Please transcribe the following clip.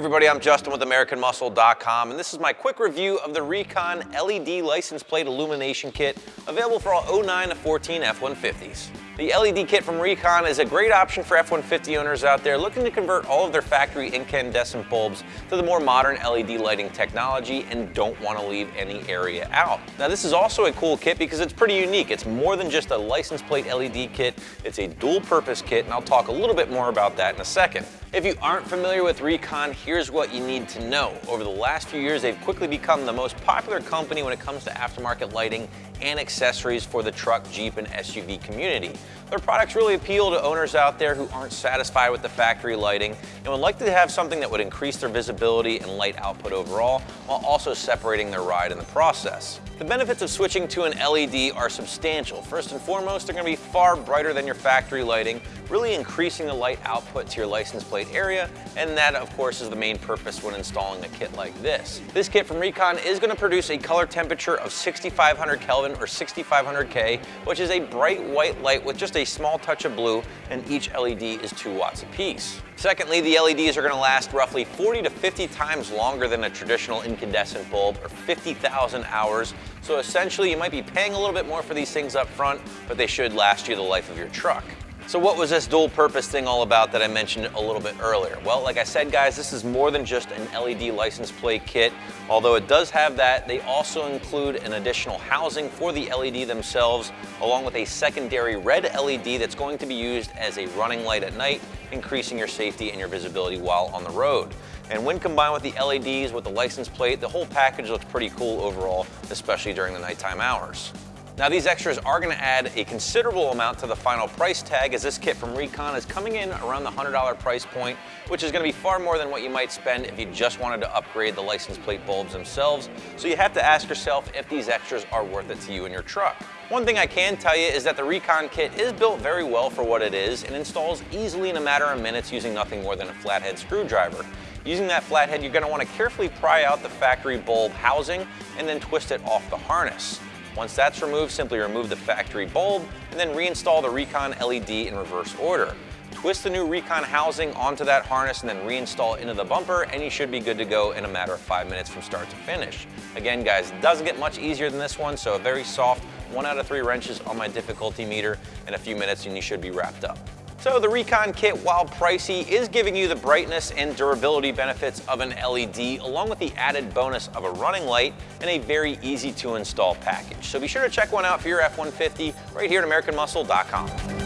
everybody, I'm Justin with AmericanMuscle.com and this is my quick review of the Recon LED license plate illumination kit available for all 09 to 14 F-150s. The LED kit from Recon is a great option for F-150 owners out there looking to convert all of their factory incandescent bulbs to the more modern LED lighting technology and don't want to leave any area out. Now this is also a cool kit because it's pretty unique. It's more than just a license plate LED kit, it's a dual purpose kit and I'll talk a little bit more about that in a second. If you aren't familiar with Recon, here's what you need to know. Over the last few years, they've quickly become the most popular company when it comes to aftermarket lighting and accessories for the truck, Jeep, and SUV community. Their products really appeal to owners out there who aren't satisfied with the factory lighting and would like to have something that would increase their visibility and light output overall, while also separating their ride in the process. The benefits of switching to an LED are substantial. First and foremost, they're gonna be far brighter than your factory lighting, really increasing the light output to your license plate area, and that of course is the main purpose when installing a kit like this. This kit from Recon is gonna produce a color temperature of 6500 Kelvin or 6500 K, which is a bright white light with just a small touch of blue, and each LED is two watts apiece. Secondly, the LEDs are gonna last roughly 40 to 50 times longer than a traditional incandescent bulb, or 50,000 hours. So essentially, you might be paying a little bit more for these things up front, but they should last you the life of your truck. So what was this dual purpose thing all about that I mentioned a little bit earlier? Well, like I said, guys, this is more than just an LED license plate kit. Although it does have that, they also include an additional housing for the LED themselves, along with a secondary red LED that's going to be used as a running light at night, increasing your safety and your visibility while on the road. And when combined with the LEDs with the license plate, the whole package looks pretty cool overall, especially during the nighttime hours. Now these extras are gonna add a considerable amount to the final price tag as this kit from Recon is coming in around the $100 price point, which is gonna be far more than what you might spend if you just wanted to upgrade the license plate bulbs themselves. So you have to ask yourself if these extras are worth it to you and your truck. One thing I can tell you is that the Recon kit is built very well for what it is and installs easily in a matter of minutes using nothing more than a flathead screwdriver. Using that flathead, you're gonna wanna carefully pry out the factory bulb housing and then twist it off the harness. Once that's removed, simply remove the factory bulb and then reinstall the Recon LED in reverse order. Twist the new Recon housing onto that harness and then reinstall into the bumper and you should be good to go in a matter of five minutes from start to finish. Again guys, doesn't get much easier than this one, so a very soft one out of three wrenches on my difficulty meter in a few minutes and you should be wrapped up. So the Recon kit, while pricey, is giving you the brightness and durability benefits of an LED, along with the added bonus of a running light and a very easy to install package. So be sure to check one out for your F-150 right here at AmericanMuscle.com.